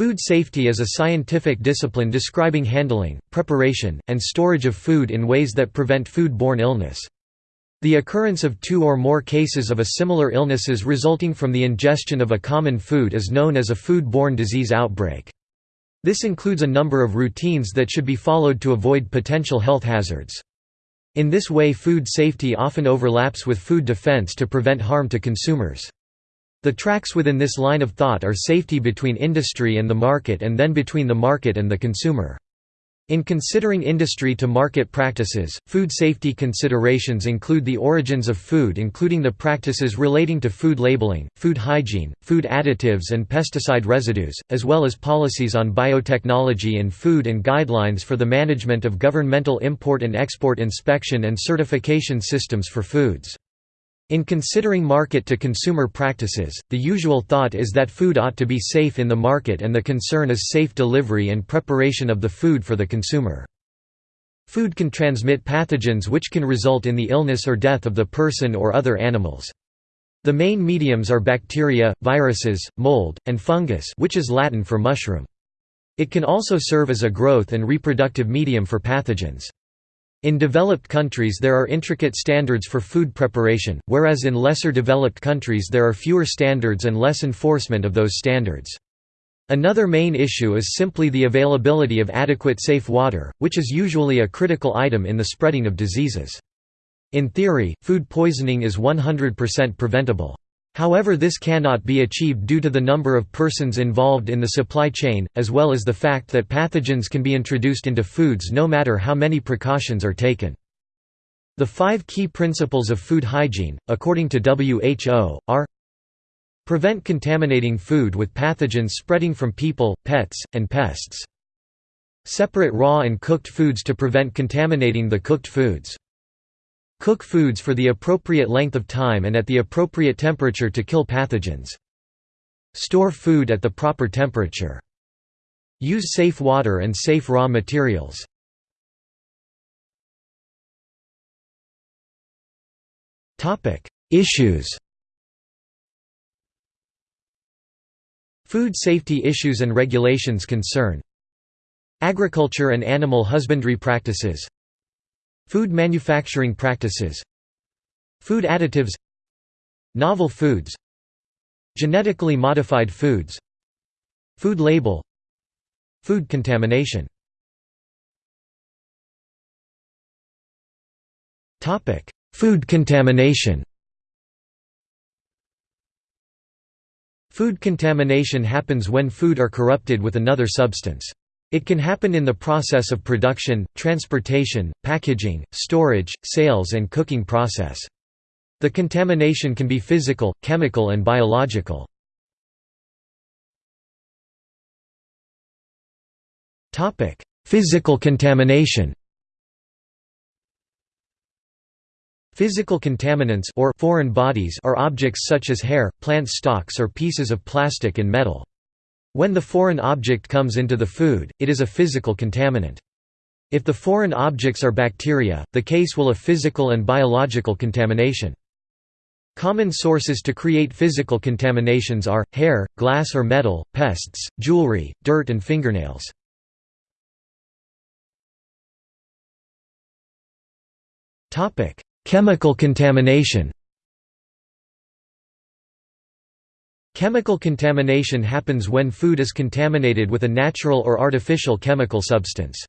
Food safety is a scientific discipline describing handling, preparation, and storage of food in ways that prevent food-borne illness. The occurrence of two or more cases of a similar illnesses resulting from the ingestion of a common food is known as a food-borne disease outbreak. This includes a number of routines that should be followed to avoid potential health hazards. In this way food safety often overlaps with food defense to prevent harm to consumers. The tracks within this line of thought are safety between industry and the market and then between the market and the consumer. In considering industry to market practices, food safety considerations include the origins of food including the practices relating to food labeling, food hygiene, food additives and pesticide residues, as well as policies on biotechnology and food and guidelines for the management of governmental import and export inspection and certification systems for foods. In considering market-to-consumer practices, the usual thought is that food ought to be safe in the market and the concern is safe delivery and preparation of the food for the consumer. Food can transmit pathogens which can result in the illness or death of the person or other animals. The main mediums are bacteria, viruses, mold, and fungus which is Latin for mushroom. It can also serve as a growth and reproductive medium for pathogens. In developed countries there are intricate standards for food preparation, whereas in lesser developed countries there are fewer standards and less enforcement of those standards. Another main issue is simply the availability of adequate safe water, which is usually a critical item in the spreading of diseases. In theory, food poisoning is 100% preventable. However this cannot be achieved due to the number of persons involved in the supply chain, as well as the fact that pathogens can be introduced into foods no matter how many precautions are taken. The five key principles of food hygiene, according to WHO, are Prevent contaminating food with pathogens spreading from people, pets, and pests. Separate raw and cooked foods to prevent contaminating the cooked foods. Cook foods for the appropriate length of time and at the appropriate temperature to kill pathogens. Store food at the proper temperature. Use safe water and safe raw materials. Issues Food safety issues and regulations concern Agriculture and animal husbandry practices Food manufacturing practices Food additives Novel foods Genetically modified foods Food label Food contamination Food contamination Food contamination happens when food are corrupted with another substance. It can happen in the process of production, transportation, packaging, storage, sales and cooking process. The contamination can be physical, chemical and biological. Physical contamination Physical contaminants or foreign bodies are objects such as hair, plant stalks or pieces of plastic and metal. When the foreign object comes into the food, it is a physical contaminant. If the foreign objects are bacteria, the case will a physical and biological contamination. Common sources to create physical contaminations are, hair, glass or metal, pests, jewelry, dirt and fingernails. Chemical contamination Chemical contamination happens when food is contaminated with a natural or artificial chemical substance.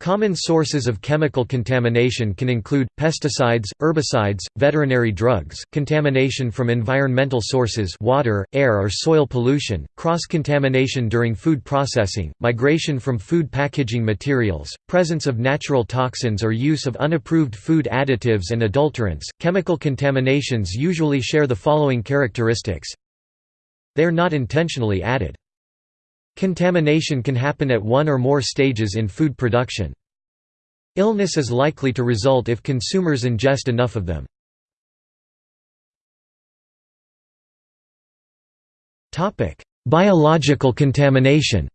Common sources of chemical contamination can include, pesticides, herbicides, veterinary drugs, contamination from environmental sources water, air or soil pollution, cross-contamination during food processing, migration from food packaging materials, presence of natural toxins or use of unapproved food additives and adulterants. Chemical contaminations usually share the following characteristics they are not intentionally added. Contamination can happen at one or more stages in food production. Illness is likely to result if consumers ingest enough of them. Biological contamination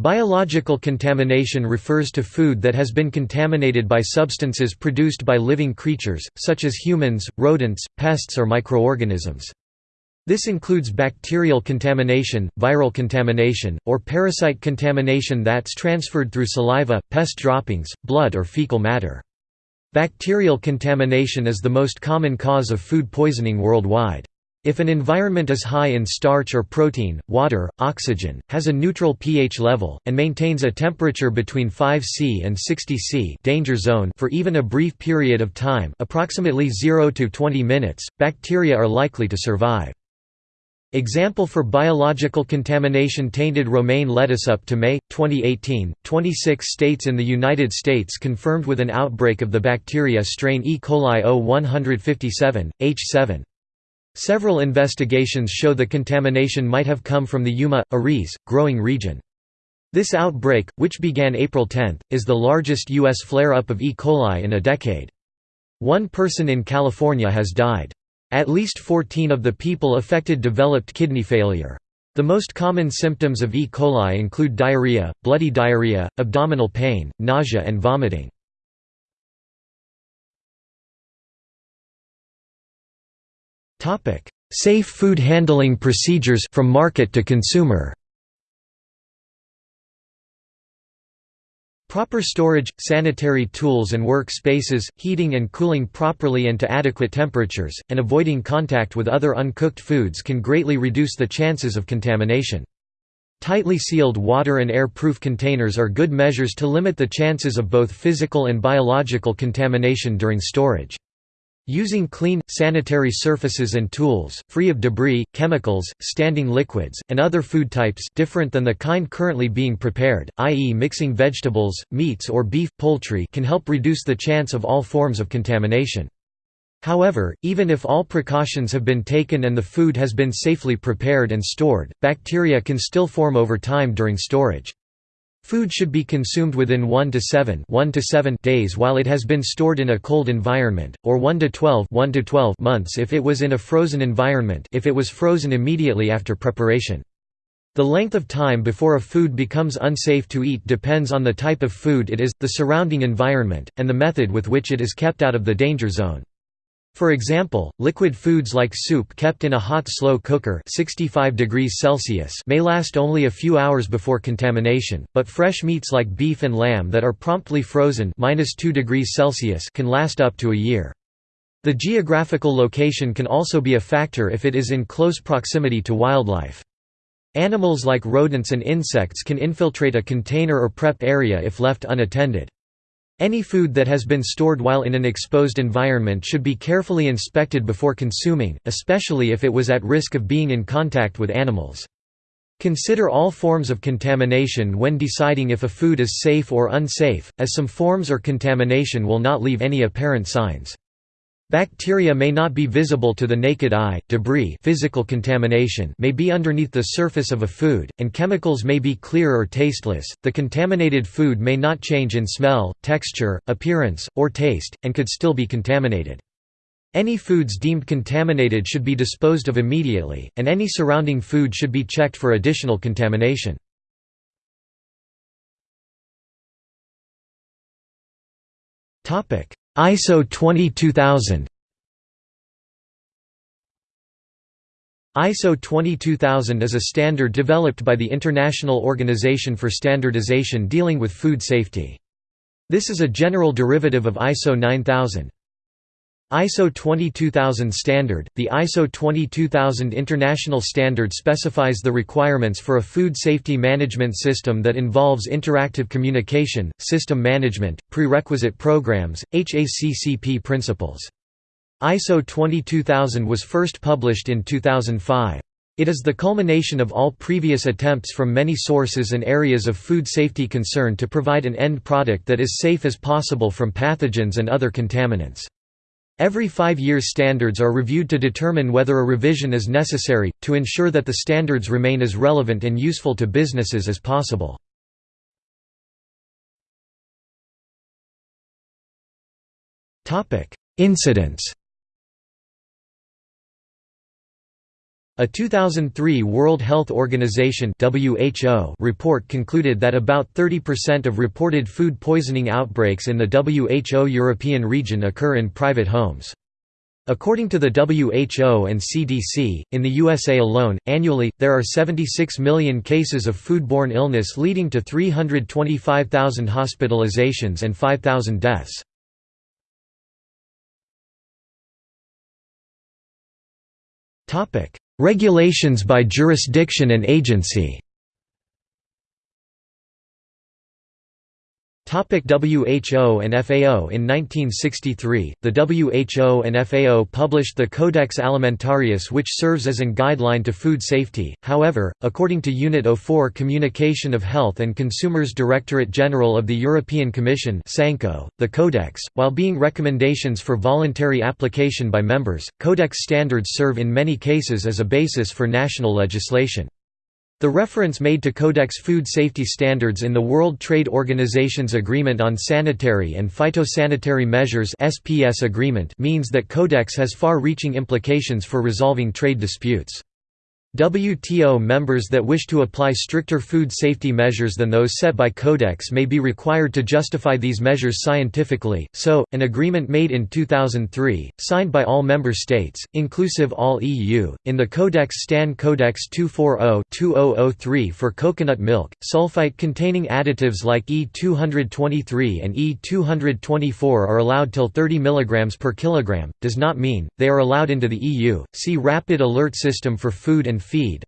Biological contamination refers to food that has been contaminated by substances produced by living creatures, such as humans, rodents, pests or microorganisms. This includes bacterial contamination, viral contamination, or parasite contamination that's transferred through saliva, pest droppings, blood or fecal matter. Bacterial contamination is the most common cause of food poisoning worldwide. If an environment is high in starch or protein, water, oxygen, has a neutral pH level, and maintains a temperature between 5 C and 60 C danger zone for even a brief period of time approximately 0 to 20 minutes, bacteria are likely to survive. Example for biological contamination tainted romaine lettuce up to May, 2018, 26 states in the United States confirmed with an outbreak of the bacteria strain E. coli O157, H7. Several investigations show the contamination might have come from the Yuma, Ariz, growing region. This outbreak, which began April 10, is the largest U.S. flare-up of E. coli in a decade. One person in California has died. At least 14 of the people affected developed kidney failure. The most common symptoms of E. coli include diarrhea, bloody diarrhea, abdominal pain, nausea and vomiting. Safe food handling procedures from market to consumer Proper storage, sanitary tools and work spaces, heating and cooling properly and to adequate temperatures, and avoiding contact with other uncooked foods can greatly reduce the chances of contamination. Tightly sealed water and air-proof containers are good measures to limit the chances of both physical and biological contamination during storage. Using clean, sanitary surfaces and tools, free of debris, chemicals, standing liquids, and other food types different than the kind currently being prepared, i.e. mixing vegetables, meats or beef, poultry can help reduce the chance of all forms of contamination. However, even if all precautions have been taken and the food has been safely prepared and stored, bacteria can still form over time during storage. Food should be consumed within 1 to 7, 1 to 7 days while it has been stored in a cold environment, or 1 to 12, 1 to 12 months if it was in a frozen environment if it was frozen immediately after preparation. The length of time before a food becomes unsafe to eat depends on the type of food it is, the surrounding environment, and the method with which it is kept out of the danger zone. For example, liquid foods like soup kept in a hot slow cooker 65 degrees Celsius may last only a few hours before contamination, but fresh meats like beef and lamb that are promptly frozen 2 degrees Celsius can last up to a year. The geographical location can also be a factor if it is in close proximity to wildlife. Animals like rodents and insects can infiltrate a container or prep area if left unattended. Any food that has been stored while in an exposed environment should be carefully inspected before consuming, especially if it was at risk of being in contact with animals. Consider all forms of contamination when deciding if a food is safe or unsafe, as some forms or contamination will not leave any apparent signs. Bacteria may not be visible to the naked eye, debris physical contamination may be underneath the surface of a food, and chemicals may be clear or tasteless. The contaminated food may not change in smell, texture, appearance, or taste, and could still be contaminated. Any foods deemed contaminated should be disposed of immediately, and any surrounding food should be checked for additional contamination. ISO 22000 ISO 22000 is a standard developed by the International Organization for Standardization dealing with food safety. This is a general derivative of ISO 9000. ISO 22000 standard – The ISO 22000 international standard specifies the requirements for a food safety management system that involves interactive communication, system management, prerequisite programs, HACCP principles. ISO 22000 was first published in 2005. It is the culmination of all previous attempts from many sources and areas of food safety concern to provide an end product that is safe as possible from pathogens and other contaminants. Every five years standards are reviewed to determine whether a revision is necessary, to ensure that the standards remain as relevant and useful to businesses as possible. Incidents A 2003 World Health Organization (WHO) report concluded that about 30% of reported food poisoning outbreaks in the WHO European region occur in private homes. According to the WHO and CDC, in the USA alone, annually, there are 76 million cases of foodborne illness leading to 325,000 hospitalizations and 5,000 deaths. Regulations by jurisdiction and agency WHO and FAO In 1963, the WHO and FAO published the Codex Alimentarius which serves as an guideline to food safety, however, according to Unit 04 Communication of Health and Consumers Directorate General of the European Commission the Codex, while being recommendations for voluntary application by members, Codex standards serve in many cases as a basis for national legislation. The reference made to Codex food safety standards in the World Trade Organization's Agreement on Sanitary and Phytosanitary Measures (SPS agreement means that Codex has far-reaching implications for resolving trade disputes. WTO members that wish to apply stricter food safety measures than those set by Codex may be required to justify these measures scientifically, so, an agreement made in 2003, signed by all member states, inclusive all EU, in the Codex Stan Codex 240-2003 for coconut milk, sulfite-containing additives like E223 and E224 are allowed till 30 mg per kilogram, does not mean, they are allowed into the EU. See Rapid Alert System for Food and Feed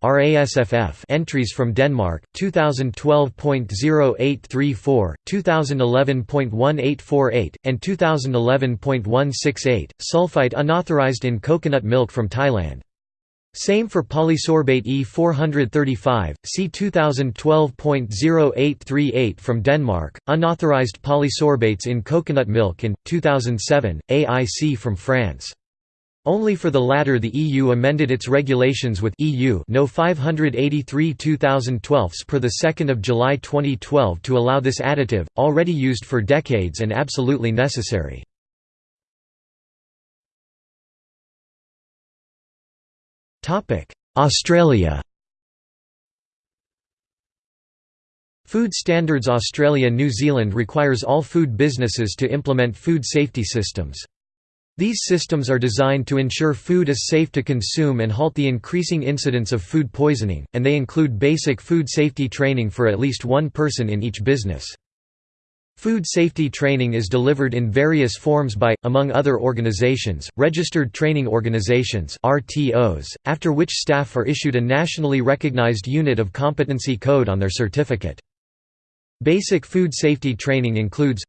entries from Denmark, 2012.0834, 2011.1848, and 2011.168, sulfite unauthorized in coconut milk from Thailand. Same for polysorbate E435, C 2012.0838 from Denmark, unauthorized polysorbates in coconut milk and, 2007, AIC from France. Only for the latter the EU amended its regulations with EU No 583 2012 per 2 July 2012 to allow this additive, already used for decades and absolutely necessary. Topic: Australia Food Standards Australia New Zealand requires all food businesses to implement food safety systems. These systems are designed to ensure food is safe to consume and halt the increasing incidence of food poisoning, and they include basic food safety training for at least one person in each business. Food safety training is delivered in various forms by, among other organizations, Registered Training Organizations RTOs, after which staff are issued a nationally recognized unit of competency code on their certificate. Basic food safety training includes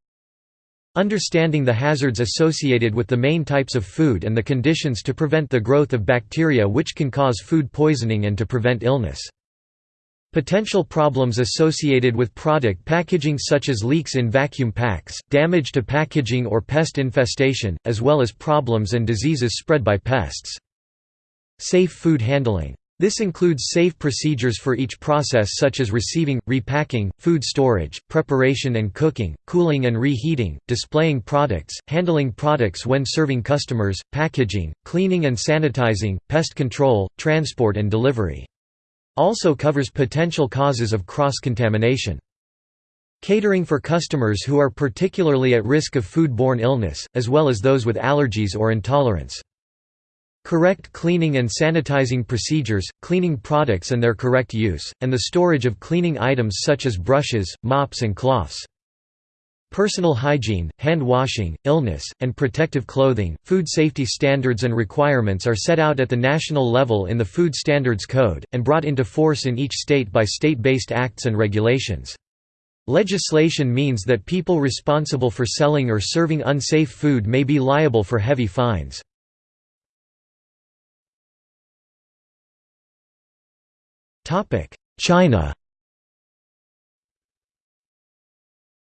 Understanding the hazards associated with the main types of food and the conditions to prevent the growth of bacteria which can cause food poisoning and to prevent illness. Potential problems associated with product packaging such as leaks in vacuum packs, damage to packaging or pest infestation, as well as problems and diseases spread by pests. Safe food handling this includes safe procedures for each process such as receiving, repacking, food storage, preparation and cooking, cooling and reheating, displaying products, handling products when serving customers, packaging, cleaning and sanitizing, pest control, transport and delivery. Also covers potential causes of cross-contamination. Catering for customers who are particularly at risk of food-borne illness, as well as those with allergies or intolerance. Correct cleaning and sanitizing procedures, cleaning products and their correct use, and the storage of cleaning items such as brushes, mops and cloths. Personal hygiene, hand washing, illness, and protective clothing. Food safety standards and requirements are set out at the national level in the Food Standards Code, and brought into force in each state by state based acts and regulations. Legislation means that people responsible for selling or serving unsafe food may be liable for heavy fines. China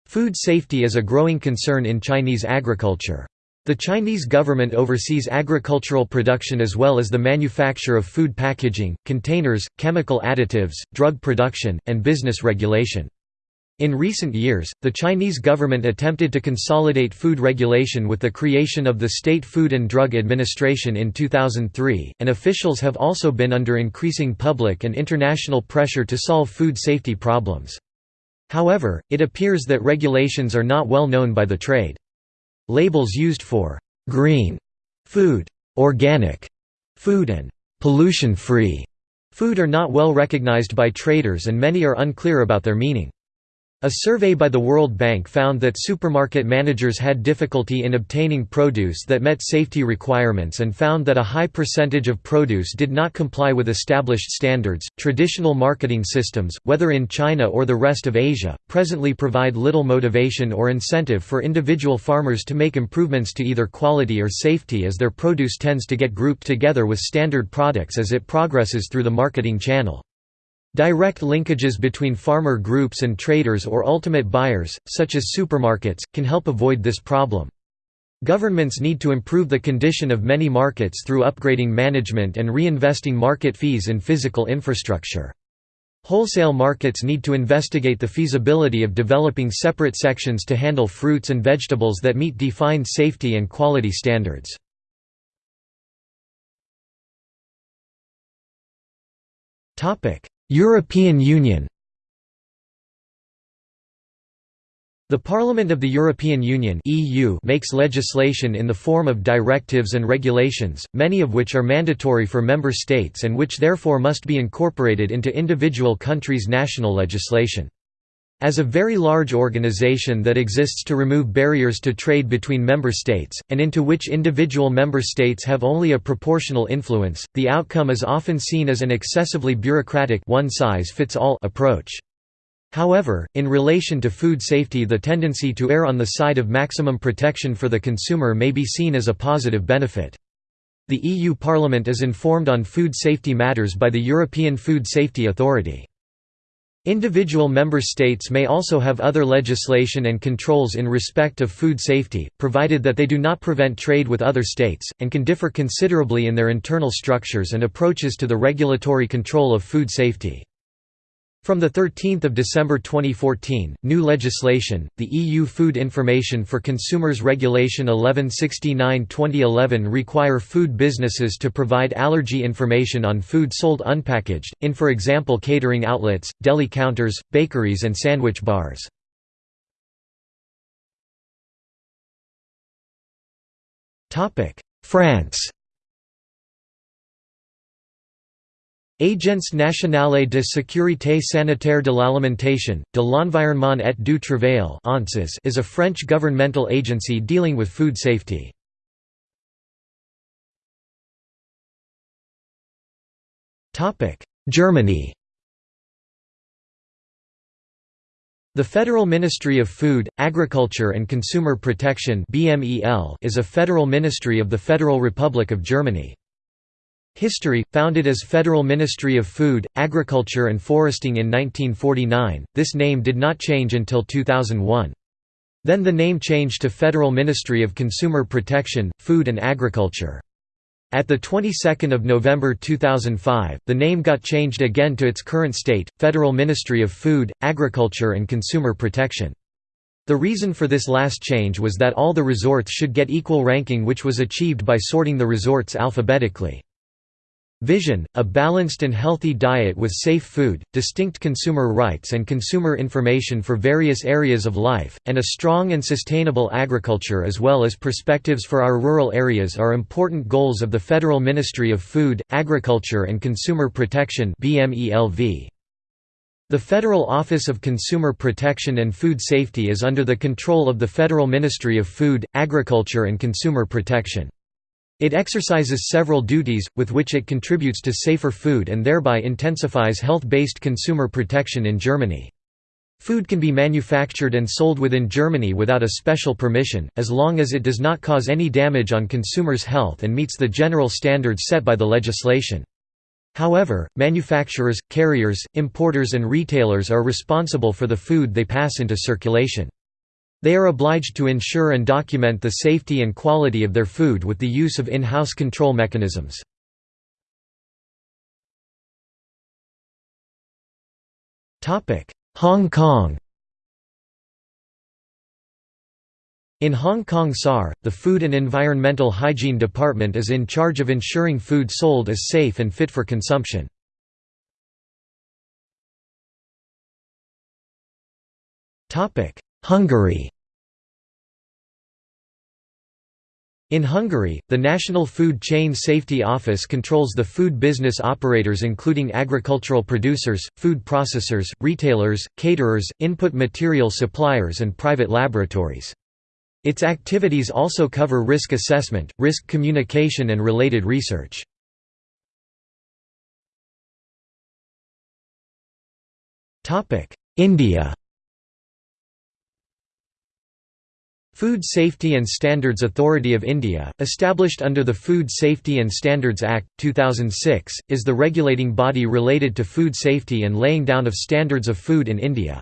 Food safety is a growing concern in Chinese agriculture. The Chinese government oversees agricultural production as well as the manufacture of food packaging, containers, chemical additives, drug production, and business regulation. In recent years, the Chinese government attempted to consolidate food regulation with the creation of the State Food and Drug Administration in 2003, and officials have also been under increasing public and international pressure to solve food safety problems. However, it appears that regulations are not well known by the trade. Labels used for «green» food organic food and pollution-free food are not well recognized by traders and many are unclear about their meaning. A survey by the World Bank found that supermarket managers had difficulty in obtaining produce that met safety requirements and found that a high percentage of produce did not comply with established standards. Traditional marketing systems, whether in China or the rest of Asia, presently provide little motivation or incentive for individual farmers to make improvements to either quality or safety as their produce tends to get grouped together with standard products as it progresses through the marketing channel. Direct linkages between farmer groups and traders or ultimate buyers, such as supermarkets, can help avoid this problem. Governments need to improve the condition of many markets through upgrading management and reinvesting market fees in physical infrastructure. Wholesale markets need to investigate the feasibility of developing separate sections to handle fruits and vegetables that meet defined safety and quality standards. Topic: European Union The Parliament of the European Union (EU) makes legislation in the form of directives and regulations, many of which are mandatory for member states and which therefore must be incorporated into individual countries' national legislation. As a very large organization that exists to remove barriers to trade between member states, and into which individual member states have only a proportional influence, the outcome is often seen as an excessively bureaucratic one-size-fits-all approach. However, in relation to food safety the tendency to err on the side of maximum protection for the consumer may be seen as a positive benefit. The EU Parliament is informed on food safety matters by the European Food Safety Authority. Individual member states may also have other legislation and controls in respect of food safety, provided that they do not prevent trade with other states, and can differ considerably in their internal structures and approaches to the regulatory control of food safety. From 13 December 2014, new legislation, the EU Food Information for Consumers Regulation 1169-2011 require food businesses to provide allergy information on food sold unpackaged, in for example catering outlets, deli counters, bakeries and sandwich bars. France Agence nationale de sécurité sanitaire de l'alimentation, de l'environnement et du travail is a French governmental agency dealing with food safety. Germany The Federal Ministry of Food, Agriculture and Consumer Protection is a federal ministry of the Federal Republic of Germany. History, founded as Federal Ministry of Food, Agriculture and Foresting in 1949, this name did not change until 2001. Then the name changed to Federal Ministry of Consumer Protection, Food and Agriculture. At the 22nd of November 2005, the name got changed again to its current state, Federal Ministry of Food, Agriculture and Consumer Protection. The reason for this last change was that all the resorts should get equal ranking which was achieved by sorting the resorts alphabetically. Vision, a balanced and healthy diet with safe food, distinct consumer rights and consumer information for various areas of life, and a strong and sustainable agriculture as well as perspectives for our rural areas are important goals of the Federal Ministry of Food, Agriculture and Consumer Protection The Federal Office of Consumer Protection and Food Safety is under the control of the Federal Ministry of Food, Agriculture and Consumer Protection. It exercises several duties, with which it contributes to safer food and thereby intensifies health-based consumer protection in Germany. Food can be manufactured and sold within Germany without a special permission, as long as it does not cause any damage on consumers' health and meets the general standards set by the legislation. However, manufacturers, carriers, importers and retailers are responsible for the food they pass into circulation. They are obliged to ensure and document the safety and quality of their food with the use of in-house control mechanisms. Hong Kong In Hong Kong SAR, the Food and Environmental Hygiene Department is in charge of ensuring food sold is safe and fit for consumption. Hungary In Hungary, the National Food Chain Safety Office controls the food business operators including agricultural producers, food processors, retailers, caterers, input material suppliers and private laboratories. Its activities also cover risk assessment, risk communication and related research. India Food Safety and Standards Authority of India, established under the Food Safety and Standards Act, 2006, is the regulating body related to food safety and laying down of standards of food in India.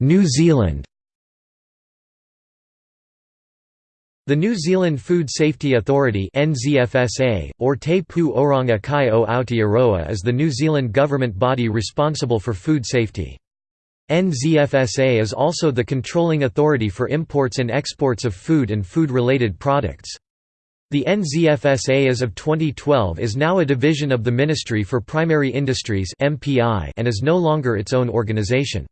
New Zealand The New Zealand Food Safety Authority NZFSA, or Te Pū Oranga Kai o Aotearoa is the New Zealand government body responsible for food safety. NZFSA is also the controlling authority for imports and exports of food and food-related products. The NZFSA as of 2012 is now a division of the Ministry for Primary Industries and is no longer its own organisation.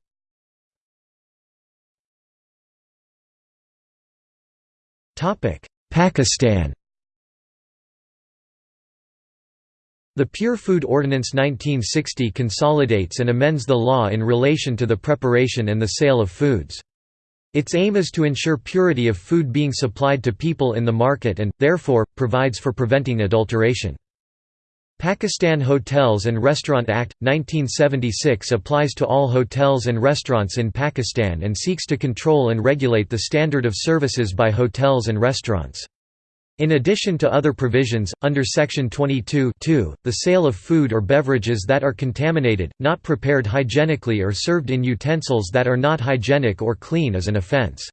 Pakistan The Pure Food Ordinance 1960 consolidates and amends the law in relation to the preparation and the sale of foods. Its aim is to ensure purity of food being supplied to people in the market and, therefore, provides for preventing adulteration. Pakistan Hotels and Restaurant Act, 1976 applies to all hotels and restaurants in Pakistan and seeks to control and regulate the standard of services by hotels and restaurants. In addition to other provisions, under Section 22 the sale of food or beverages that are contaminated, not prepared hygienically or served in utensils that are not hygienic or clean is an offence.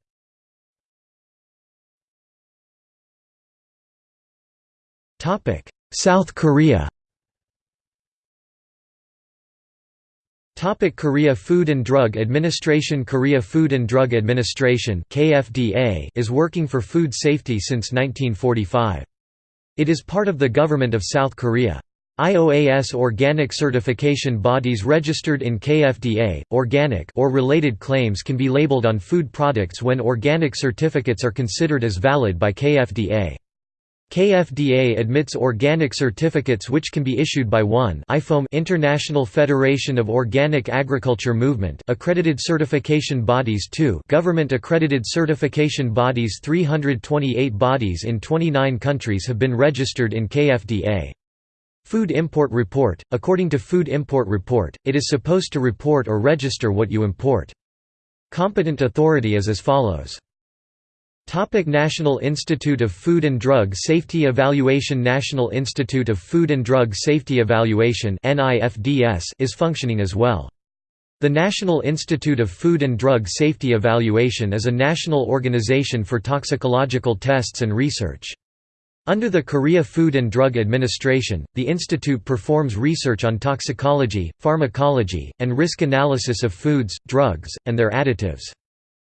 South Korea Topic Korea Food and Drug Administration Korea Food and Drug Administration KFDA is working for food safety since 1945. It is part of the government of South Korea. IOAS organic certification bodies registered in KFDA, organic or related claims can be labeled on food products when organic certificates are considered as valid by KFDA. KFDA admits organic certificates which can be issued by 1 IFOAM International Federation of Organic Agriculture Movement accredited certification bodies 2 government accredited certification bodies 328 bodies in 29 countries have been registered in KFDA. Food Import Report – According to Food Import Report, it is supposed to report or register what you import. Competent authority is as follows Topic National Institute of Food and Drug Safety Evaluation National Institute of Food and Drug Safety Evaluation is functioning as well. The National Institute of Food and Drug Safety Evaluation is a national organization for toxicological tests and research. Under the Korea Food and Drug Administration, the institute performs research on toxicology, pharmacology, and risk analysis of foods, drugs, and their additives.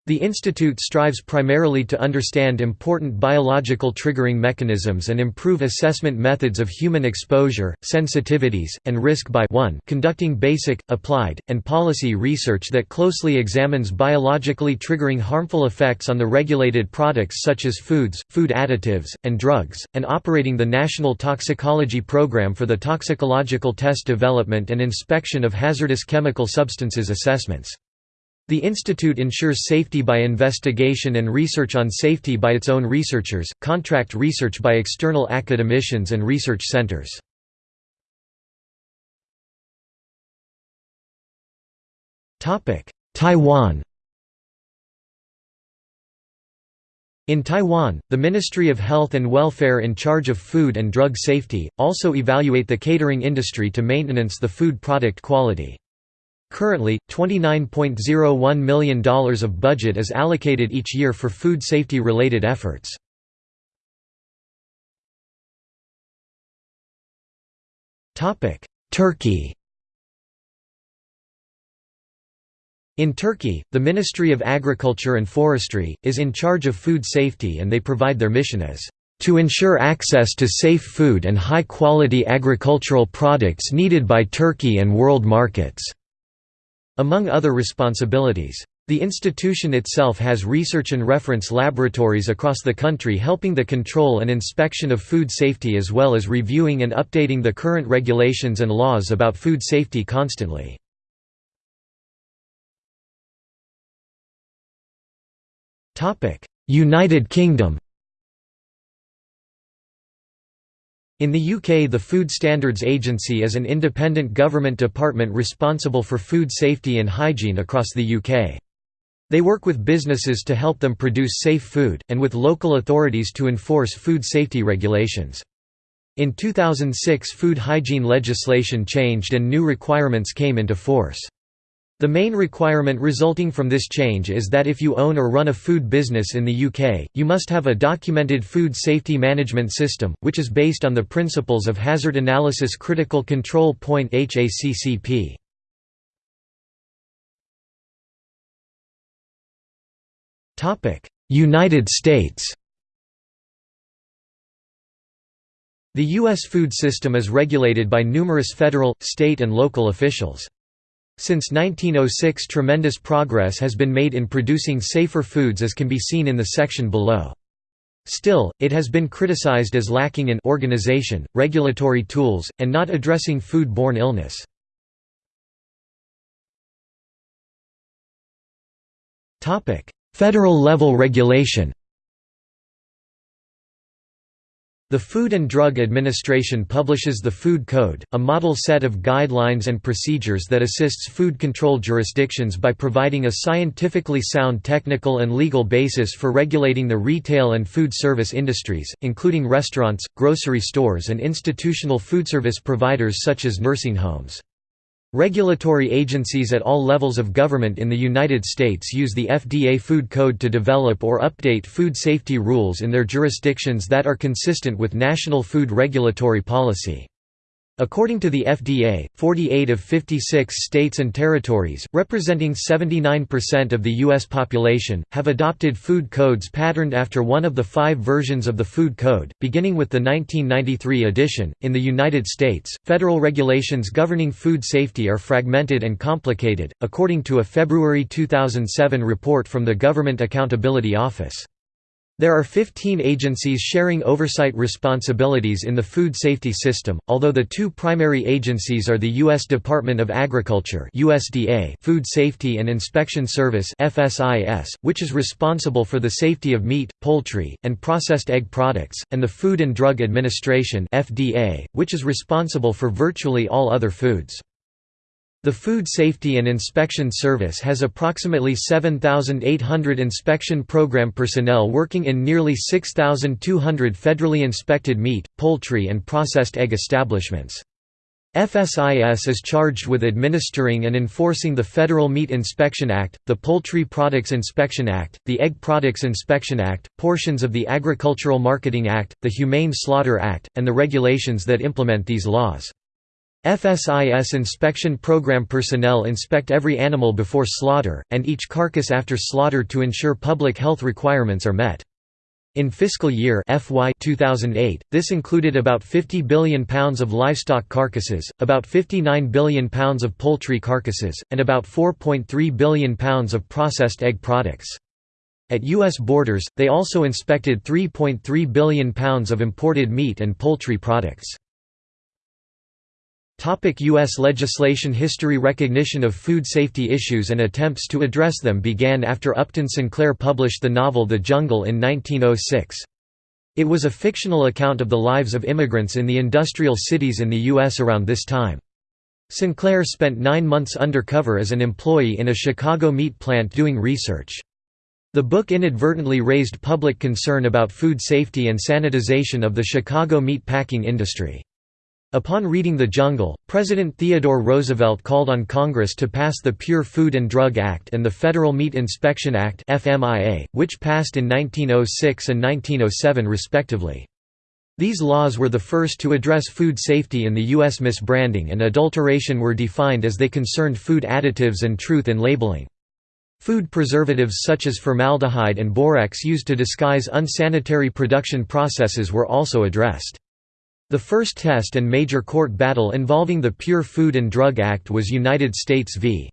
The institute strives primarily to understand important biological triggering mechanisms and improve assessment methods of human exposure, sensitivities, and risk by 1 conducting basic, applied, and policy research that closely examines biologically triggering harmful effects on the regulated products such as foods, food additives, and drugs, and operating the National Toxicology Program for the toxicological test development and inspection of hazardous chemical substances assessments. The institute ensures safety by investigation and research on safety by its own researchers, contract research by external academicians and research centers. Taiwan In Taiwan, the Ministry of Health and Welfare in charge of food and drug safety, also evaluate the catering industry to maintenance the food product quality. Currently, $29.01 million of budget is allocated each year for food safety-related efforts. Turkey In Turkey, the Ministry of Agriculture and Forestry, is in charge of food safety and they provide their mission as to ensure access to safe food and high-quality agricultural products needed by Turkey and world markets. Among other responsibilities, The institution itself has research and reference laboratories across the country helping the control and inspection of food safety as well as reviewing and updating the current regulations and laws about food safety constantly. United Kingdom In the UK the Food Standards Agency is an independent government department responsible for food safety and hygiene across the UK. They work with businesses to help them produce safe food, and with local authorities to enforce food safety regulations. In 2006 food hygiene legislation changed and new requirements came into force. The main requirement resulting from this change is that if you own or run a food business in the UK, you must have a documented food safety management system, which is based on the principles of Hazard Analysis Critical Control Point HACCP. United States The U.S. food system is regulated by numerous federal, state and local officials. Since 1906 tremendous progress has been made in producing safer foods as can be seen in the section below. Still, it has been criticized as lacking in organization, regulatory tools, and not addressing food-borne illness. Federal level regulation The Food and Drug Administration publishes the Food Code, a model set of guidelines and procedures that assists food control jurisdictions by providing a scientifically sound technical and legal basis for regulating the retail and food service industries, including restaurants, grocery stores and institutional foodservice providers such as nursing homes. Regulatory agencies at all levels of government in the United States use the FDA Food Code to develop or update food safety rules in their jurisdictions that are consistent with national food regulatory policy. According to the FDA, 48 of 56 states and territories, representing 79% of the U.S. population, have adopted food codes patterned after one of the five versions of the Food Code, beginning with the 1993 edition. In the United States, federal regulations governing food safety are fragmented and complicated, according to a February 2007 report from the Government Accountability Office. There are 15 agencies sharing oversight responsibilities in the food safety system, although the two primary agencies are the U.S. Department of Agriculture USDA Food Safety and Inspection Service FSIS, which is responsible for the safety of meat, poultry, and processed egg products, and the Food and Drug Administration FDA, which is responsible for virtually all other foods. The Food Safety and Inspection Service has approximately 7,800 inspection program personnel working in nearly 6,200 federally inspected meat, poultry and processed egg establishments. FSIS is charged with administering and enforcing the Federal Meat Inspection Act, the Poultry Products Inspection Act, the Egg Products Inspection Act, portions of the Agricultural Marketing Act, the Humane Slaughter Act, and the regulations that implement these laws. FSIS inspection program personnel inspect every animal before slaughter, and each carcass after slaughter to ensure public health requirements are met. In fiscal year FY 2008, this included about 50 billion pounds of livestock carcasses, about 59 billion pounds of poultry carcasses, and about 4.3 billion pounds of processed egg products. At U.S. borders, they also inspected 3.3 billion pounds of imported meat and poultry products. Topic U.S. legislation History Recognition of food safety issues and attempts to address them began after Upton Sinclair published the novel The Jungle in 1906. It was a fictional account of the lives of immigrants in the industrial cities in the U.S. around this time. Sinclair spent nine months undercover as an employee in a Chicago meat plant doing research. The book inadvertently raised public concern about food safety and sanitization of the Chicago meat packing industry. Upon reading The Jungle, President Theodore Roosevelt called on Congress to pass the Pure Food and Drug Act and the Federal Meat Inspection Act which passed in 1906 and 1907 respectively. These laws were the first to address food safety in the U.S. Misbranding and adulteration were defined as they concerned food additives and truth in labeling. Food preservatives such as formaldehyde and borax used to disguise unsanitary production processes were also addressed. The first test and major court battle involving the Pure Food and Drug Act was United States v.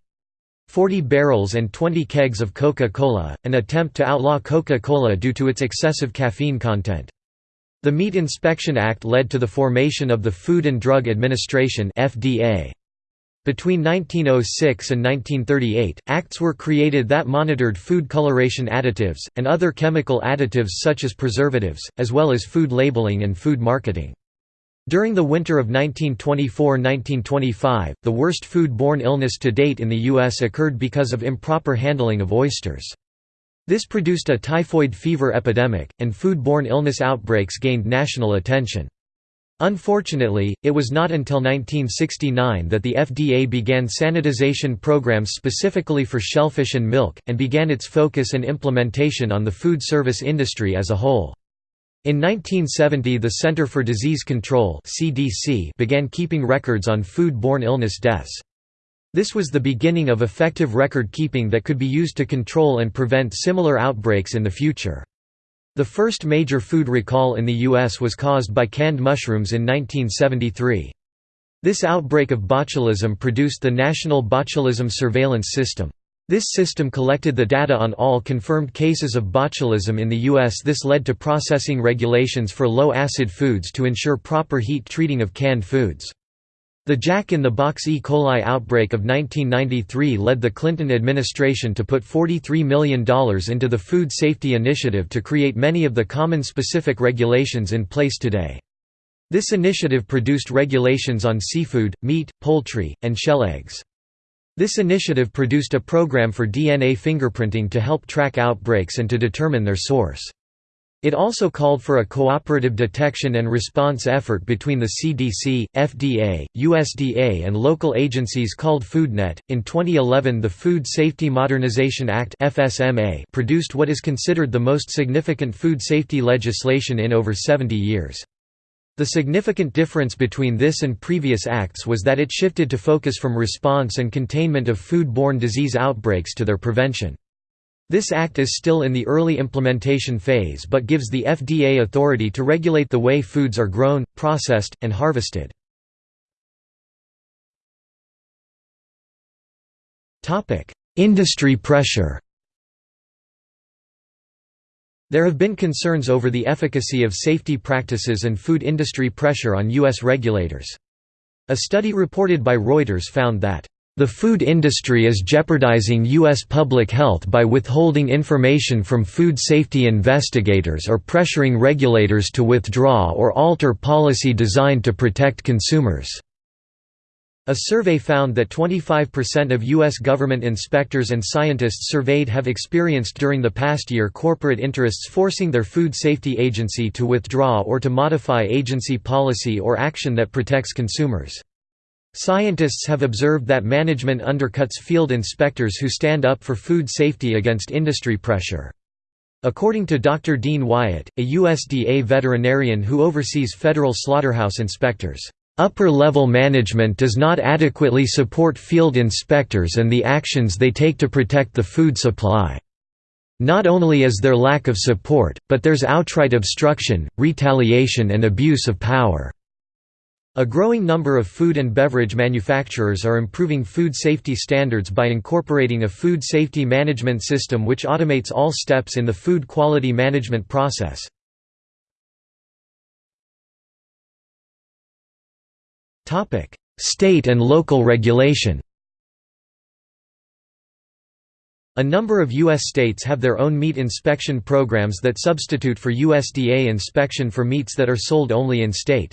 40 barrels and 20 kegs of Coca-Cola, an attempt to outlaw Coca-Cola due to its excessive caffeine content. The Meat Inspection Act led to the formation of the Food and Drug Administration FDA. Between 1906 and 1938, acts were created that monitored food coloration additives, and other chemical additives such as preservatives, as well as food labeling and food marketing. During the winter of 1924–1925, the worst food-borne illness to date in the U.S. occurred because of improper handling of oysters. This produced a typhoid fever epidemic, and food-borne illness outbreaks gained national attention. Unfortunately, it was not until 1969 that the FDA began sanitization programs specifically for shellfish and milk, and began its focus and implementation on the food service industry as a whole. In 1970 the Center for Disease Control began keeping records on food-borne illness deaths. This was the beginning of effective record keeping that could be used to control and prevent similar outbreaks in the future. The first major food recall in the U.S. was caused by canned mushrooms in 1973. This outbreak of botulism produced the National Botulism Surveillance System. This system collected the data on all confirmed cases of botulism in the U.S. This led to processing regulations for low-acid foods to ensure proper heat treating of canned foods. The Jack-in-the-Box E. coli outbreak of 1993 led the Clinton administration to put $43 million into the Food Safety Initiative to create many of the common specific regulations in place today. This initiative produced regulations on seafood, meat, poultry, and shell eggs. This initiative produced a program for DNA fingerprinting to help track outbreaks and to determine their source. It also called for a cooperative detection and response effort between the CDC, FDA, USDA, and local agencies called FoodNet. In 2011, the Food Safety Modernization Act (FSMA) produced what is considered the most significant food safety legislation in over 70 years. The significant difference between this and previous acts was that it shifted to focus from response and containment of food-borne disease outbreaks to their prevention. This act is still in the early implementation phase but gives the FDA authority to regulate the way foods are grown, processed, and harvested. Industry pressure There have been concerns over the efficacy of safety practices and food industry pressure on U.S. regulators. A study reported by Reuters found that the food industry is jeopardizing U.S. public health by withholding information from food safety investigators or pressuring regulators to withdraw or alter policy designed to protect consumers. A survey found that 25% of U.S. government inspectors and scientists surveyed have experienced during the past year corporate interests forcing their food safety agency to withdraw or to modify agency policy or action that protects consumers. Scientists have observed that management undercuts field inspectors who stand up for food safety against industry pressure. According to Dr. Dean Wyatt, a USDA veterinarian who oversees federal slaughterhouse inspectors, "...upper-level management does not adequately support field inspectors and the actions they take to protect the food supply. Not only is there lack of support, but there's outright obstruction, retaliation and abuse of power." A growing number of food and beverage manufacturers are improving food safety standards by incorporating a food safety management system which automates all steps in the food quality management process. State and local regulation A number of U.S. states have their own meat inspection programs that substitute for USDA inspection for meats that are sold only in state.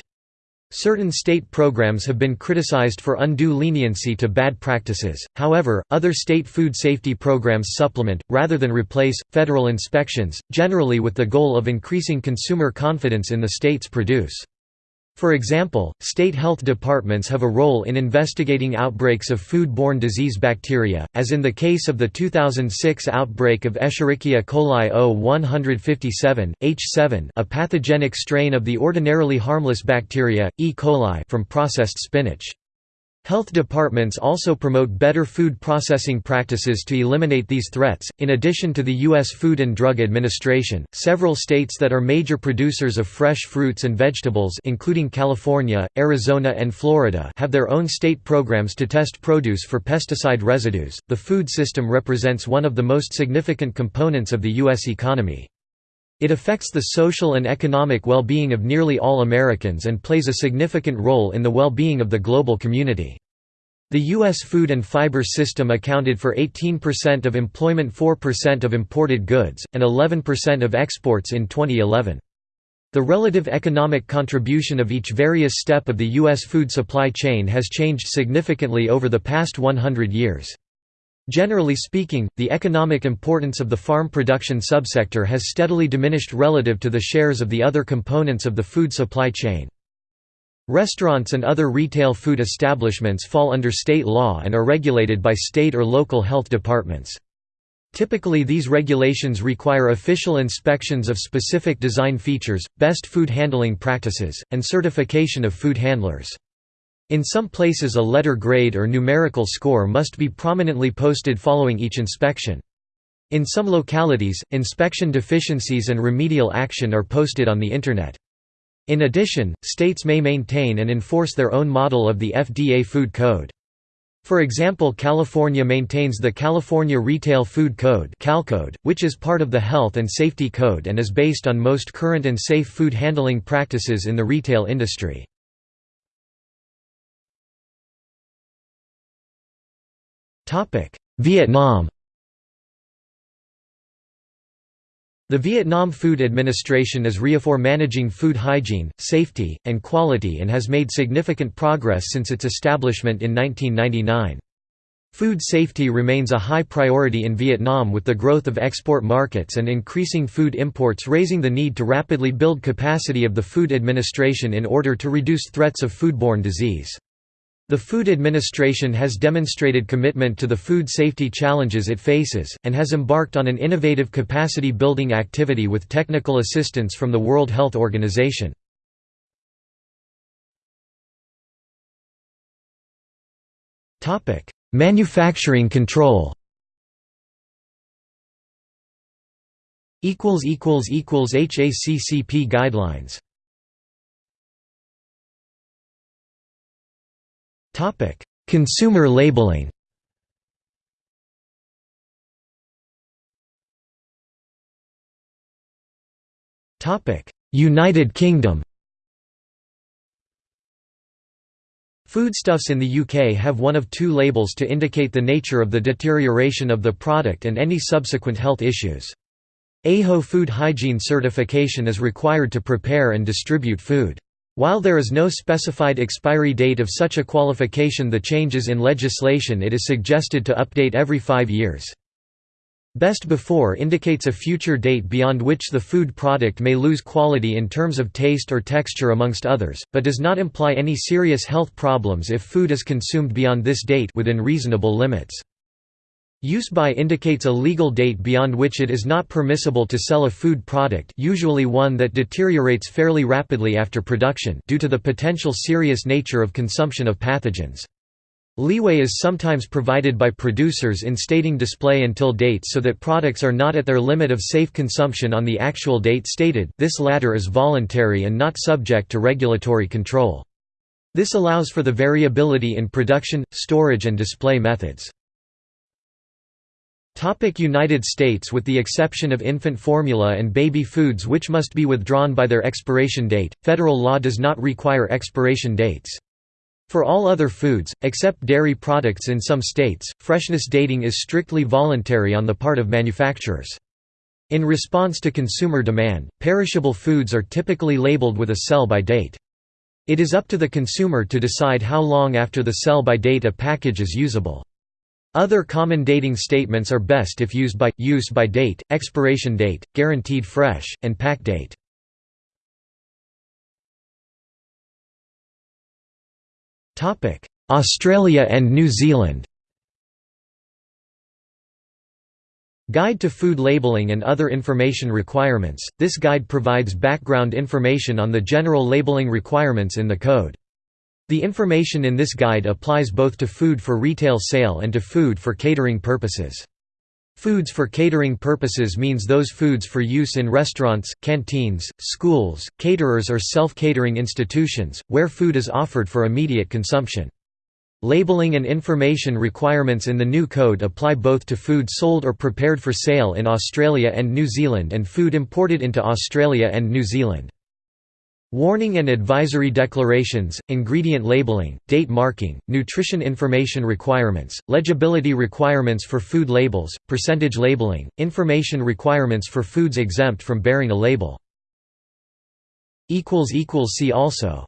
Certain state programs have been criticized for undue leniency to bad practices, however, other state food safety programs supplement, rather than replace, federal inspections, generally with the goal of increasing consumer confidence in the state's produce. For example, state health departments have a role in investigating outbreaks of food-borne disease bacteria, as in the case of the 2006 outbreak of Escherichia coli O157, H7 a pathogenic strain of the ordinarily harmless bacteria, E. coli from processed spinach. Health departments also promote better food processing practices to eliminate these threats. In addition to the U.S. Food and Drug Administration, several states that are major producers of fresh fruits and vegetables, including California, Arizona, and Florida, have their own state programs to test produce for pesticide residues. The food system represents one of the most significant components of the U.S. economy. It affects the social and economic well-being of nearly all Americans and plays a significant role in the well-being of the global community. The U.S. food and fiber system accounted for 18% of employment 4% of imported goods, and 11% of exports in 2011. The relative economic contribution of each various step of the U.S. food supply chain has changed significantly over the past 100 years. Generally speaking, the economic importance of the farm production subsector has steadily diminished relative to the shares of the other components of the food supply chain. Restaurants and other retail food establishments fall under state law and are regulated by state or local health departments. Typically these regulations require official inspections of specific design features, best food handling practices, and certification of food handlers. In some places a letter grade or numerical score must be prominently posted following each inspection. In some localities, inspection deficiencies and remedial action are posted on the Internet. In addition, states may maintain and enforce their own model of the FDA Food Code. For example California maintains the California Retail Food Code CalCode, which is part of the Health and Safety Code and is based on most current and safe food handling practices in the retail industry. Vietnam The Vietnam Food Administration is RIAFOR managing food hygiene, safety, and quality and has made significant progress since its establishment in 1999. Food safety remains a high priority in Vietnam with the growth of export markets and increasing food imports raising the need to rapidly build capacity of the Food Administration in order to reduce threats of foodborne disease. The Food Administration has demonstrated commitment to the food safety challenges it faces, and has embarked on an innovative capacity-building activity with technical assistance from the World Health Organization. Manufacturing control HACCP guidelines Topic: Consumer labeling. Topic: United Kingdom. Foodstuffs in the UK have one of two labels to indicate the nature of the deterioration of the product and any subsequent health issues. AHO food hygiene certification is required to prepare and distribute food. While there is no specified expiry date of such a qualification the changes in legislation it is suggested to update every five years. Best before indicates a future date beyond which the food product may lose quality in terms of taste or texture amongst others, but does not imply any serious health problems if food is consumed beyond this date within reasonable limits. Use by indicates a legal date beyond which it is not permissible to sell a food product usually one that deteriorates fairly rapidly after production due to the potential serious nature of consumption of pathogens. Leeway is sometimes provided by producers in stating display until date so that products are not at their limit of safe consumption on the actual date stated this latter is voluntary and not subject to regulatory control. This allows for the variability in production, storage and display methods. United States With the exception of infant formula and baby foods which must be withdrawn by their expiration date, federal law does not require expiration dates. For all other foods, except dairy products in some states, freshness dating is strictly voluntary on the part of manufacturers. In response to consumer demand, perishable foods are typically labeled with a sell-by date. It is up to the consumer to decide how long after the sell-by date a package is usable. Other common dating statements are best if used by, use by date, expiration date, guaranteed fresh, and pack date. Australia and New Zealand Guide to Food Labeling and Other Information Requirements – This guide provides background information on the general labeling requirements in the Code. The information in this guide applies both to food for retail sale and to food for catering purposes. Foods for catering purposes means those foods for use in restaurants, canteens, schools, caterers or self-catering institutions, where food is offered for immediate consumption. Labeling and information requirements in the new code apply both to food sold or prepared for sale in Australia and New Zealand and food imported into Australia and New Zealand. Warning and advisory declarations, ingredient labeling, date marking, nutrition information requirements, legibility requirements for food labels, percentage labeling, information requirements for foods exempt from bearing a label. See also